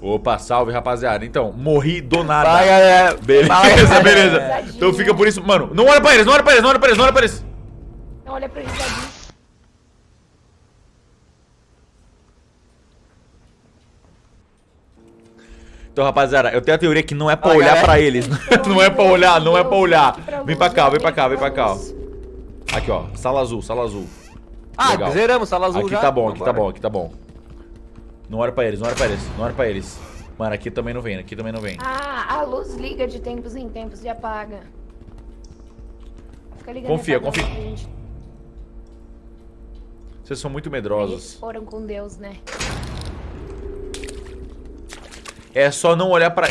Opa, salve, rapaziada. Então, morri do nada. Vai, galera. Beleza, Fala, beleza. Então fica por isso. Mano, não olha pra eles, não olha pra eles, não olha pra eles, não olha pra eles. Não olha pra eles ali. Então, rapaziada, eu tenho a teoria que não é pra olhar galera. pra eles. Não é pra olhar, não é pra olhar. Vem pra cá, vem pra cá, vem pra cá. ó. Aqui, ó. Sala azul, sala azul. Ah, Legal. zeramos, sala azul Aqui já. tá bom, aqui tá bom, aqui tá bom. Não olha pra eles, não olha pra eles, não olha pra eles. Mano, aqui também não vem, aqui também não vem. Ah, a luz liga de tempos em tempos e apaga. Fica ligando Confia, confia. gente. Vocês são muito Eles medrosos. foram com Deus, né? É só não olhar pra...